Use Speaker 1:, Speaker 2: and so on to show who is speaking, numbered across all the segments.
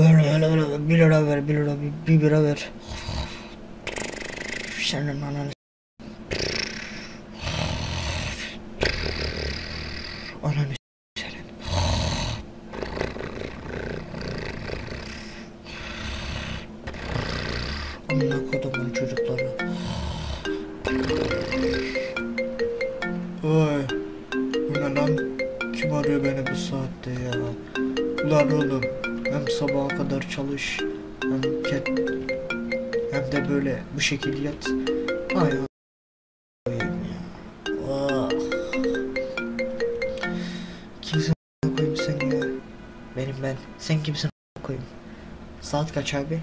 Speaker 1: Ver ver ver bir lira ver bir lira bir, bir bira ver. Senin ananı Ananı senin. Amına kodumun çocukları. Oy. Bu ne lan? Kim arıyor beni bu saatte ya? Ulan oğlum. Hem sabaha kadar çalış. Hem. Hem de böyle bu şekil yat. Ay. Ah. Kimsin seni? Benim ben. Sen kimsin koyayım? Saat kaç abi?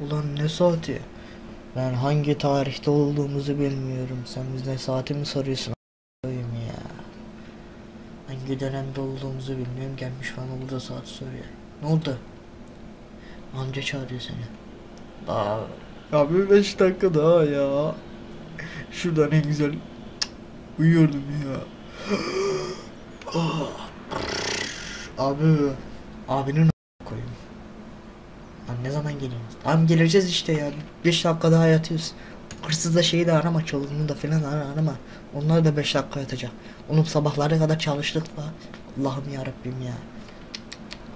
Speaker 1: Ulan ne saati? Ben hangi tarihte olduğumuzu bilmiyorum. Sen bizden saati mi soruyorsun koyayım ya? Hangi dönemde olduğumuzu bilmiyorum. Gelmiş bana burada saat soruyor. Ne oldu? Amca çağırıyor seni. Aa, ya bir beş dakika daha ya. Şuradan en güzel uyuyordum ya. Abi, abinin koyayım. Lan ne zaman geliyorsunuz? Abi geleceğiz işte ya. 5 dakika daha yatıyoruz. Hırsız da şeyi de arama, çoluğunu da falan ara- arama. Onlar da 5 dakika yatacak. Oğlum sabahlara kadar çalıştık la. Allah'ım ya Rabbim ya.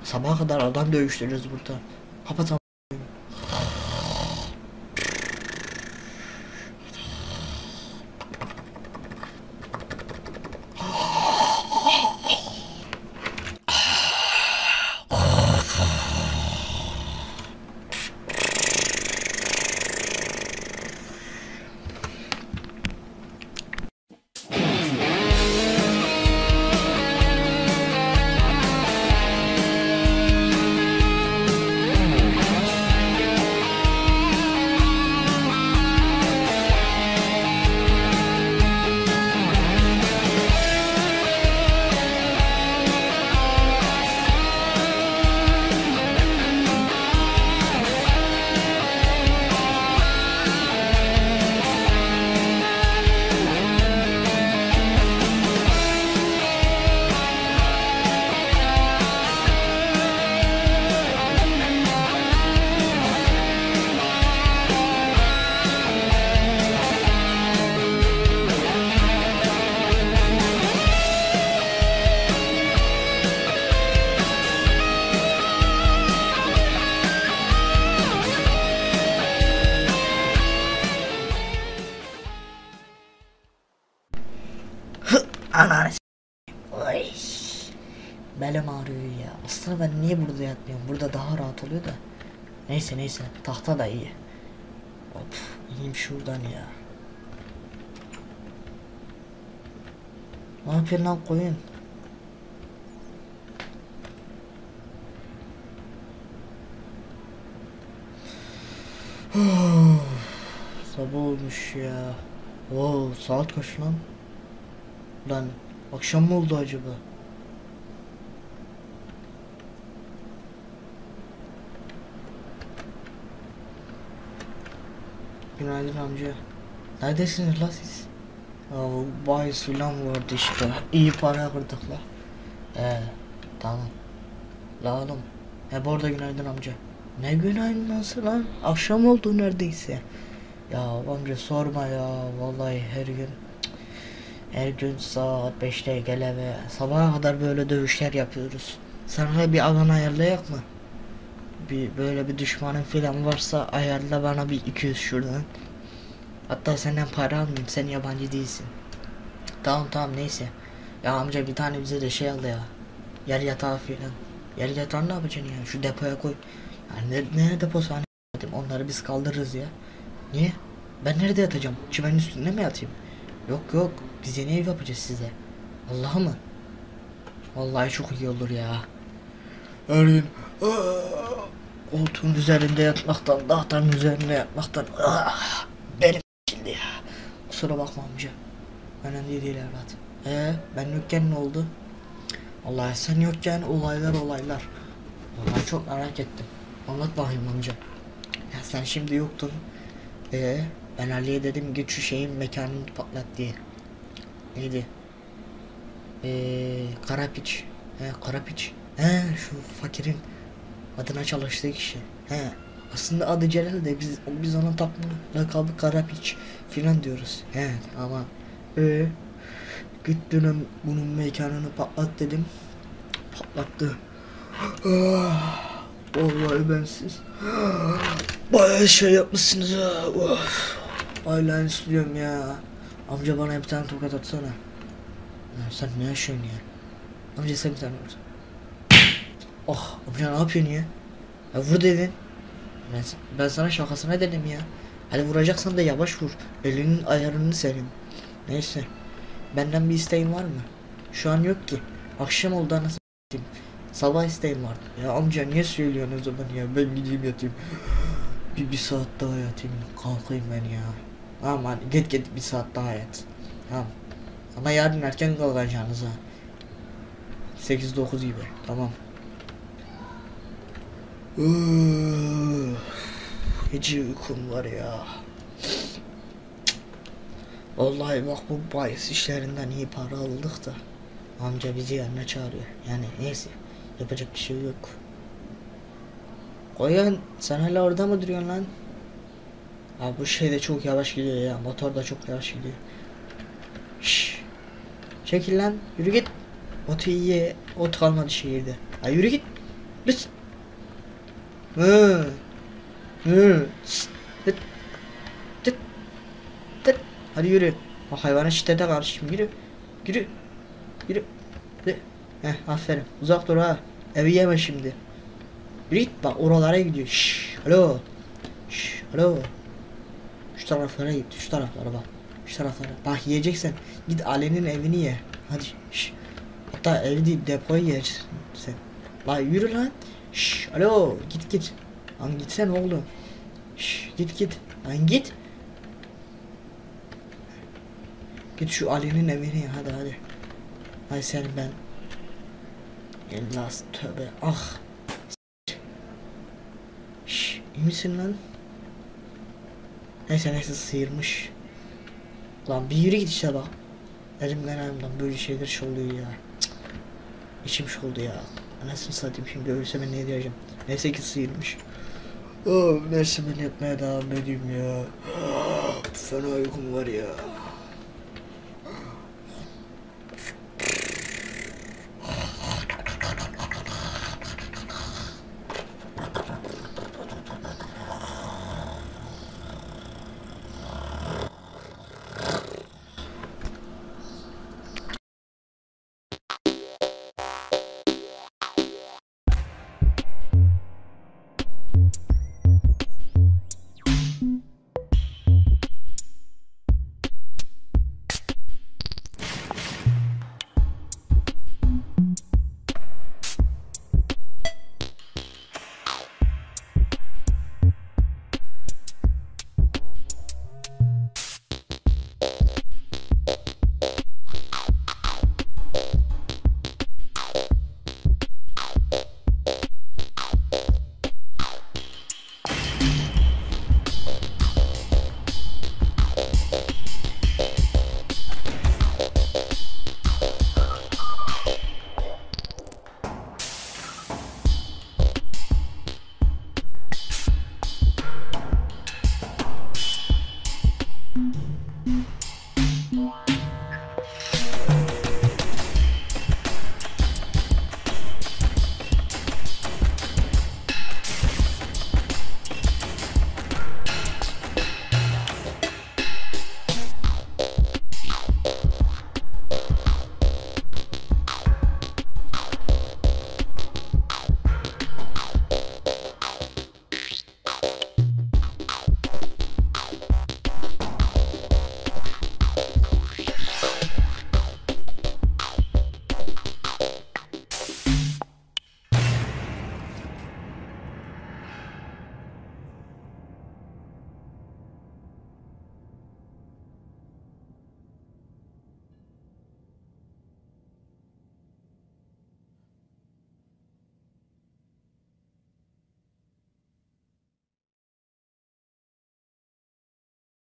Speaker 1: Sabaha kadar adam dövüştürüyoruz burada. Kapat Belim ağrıyor ya. Aslında ben niye burada yatmıyorum? Burada daha rahat oluyor da. Neyse neyse. Tahta da iyi. Hop. İneyim şuradan ya. Ne yapıyorsun lan koyun? Sabah olmuş ya. Oo, saat kaç lan? Lan akşam mı oldu acaba? Günaydın amca. Neredesiniz la siz? Ya filan vardı işte. İyi para kırdık la. Ee, tamam. La oğlum. He bu arada günaydın amca. Ne günaydın nasıl lan? Akşam oldu neredeyse. Ya amca sorma ya. Vallahi her gün her gün saat 5'te gel eve. Sabaha kadar böyle dövüşler yapıyoruz. Sana bir alan ayarlayak mı? Bir böyle bir düşmanın falan varsa ayarla bana bir 200 şuradan. Hatta senden para almayayım. Sen yabancı değilsin. Tamam tamam neyse. Ya amca bir tane bize de şey al ya. Yer yatağı falan. Yer yatağı ne yapacaksın ya? Şu depoya koy. Yani ne, ne deposu hani onları biz kaldırırız ya. Niye? Ben nerede yatacağım? Çimenin üstünde mi yatayım? Yok yok. Biz yeni ev yapacağız size. Allah mı? Vallahi çok iyi olur ya. Her gün! Koltuğun üzerinde yatmaktan, tahtanın üzerinde yatmaktan "Ah!" benim şimdi ya. Kusura bakma amca. Önemli değil evlat. Ee, ben yokken ne oldu? Allah sen yokken olaylar olaylar. Vallahi çok merak ettim. Anlat bakayım amca. Ya sen şimdi yoktun. Ee, ben Ali'ye dedim git şu şeyin mekanını patlat diye. Neydi? Ee, Karapiç. He Karapiç. He şu fakirin Adına çalıştığı kişi. He. Aslında adı Celal de biz biz ona takma lakabı Karapiç filan diyoruz. He ama ee, gittim bunun mekanını patlat dedim. Patlattı. Ah, Vallahi ben siz bayağı şey yapmışsınız ha. Of. Hala istiyorum ya. Amca bana bir tane tokat atsana. Ya sen ne yaşıyorsun ya? Amca sen bir tane vur. Oh amca ne yapıyorsun ya? Ya vur dedin. Ben, ben sana şakasına dedim ya. Hadi vuracaksan da yavaş vur. Elinin ayarını senin. Neyse. Benden bir isteğin var mı? Şu an yok ki. Akşam oldu anasını. Sabah isteğim vardı. Ya amca niye söylüyorsun o zaman ya? Ben gideyim yatayım. Bir, bir saat daha yatayım. Kalkayım ben ya. Hadi git git bir saat daha yat. Tamam. Ama yarın erken kalkacaksınız ha. 8-9 gibi. Tamam. Hiç uykum var ya. Vallahi bak bu bahis işlerinden iyi para aldık da. Amca bizi yanına çağırıyor. Yani neyse. Yapacak bir şey yok. Koyan sen hala orada mı duruyorsun lan? Abi bu şey de çok yavaş gidiyor ya. Motor da çok yavaş gidiyor. Şşş. Çekil lan. Yürü git. Otu iyi. Ot kalmadı şehirde. Ha yürü git. Lüt. Hı. Hı. Tıt. Tıt. Tıt. Hadi yürü. O hayvana şiddete karşıyım. Yürü. Yürü. Yürü. Yürü. Heh aferin. Uzak dur ha. Evi yeme şimdi. Git bak oralara gidiyor. Şşş. Alo. Şşş. Alo. Şu taraflara git. Şu taraflara bak. Şu taraflara. Bak yiyeceksen git Ali'nin evini ye. Hadi. Şş. Hatta evi değil depoyu yersin sen. La yürü lan. Şş. Alo. Git git. Lan gitsene oğlum. Şş. Git git. Lan git. Git şu Ali'nin evini ye. Hadi hadi. Hadi sen ben. Ellas tövbe. Ah. Şş. iyi misin lan? Neyse neyse sıyırmış. Lan bir yürü git işte bak. Elimden ayağımdan böyle şeyler şey oluyor ya. Cık. İçim şey oldu ya. Anasını satayım şimdi ölse ben ne diyeceğim. Neyse ki sıyırmış. Oh, neyse ben yapmaya devam edeyim ya. Fena uykum var ya.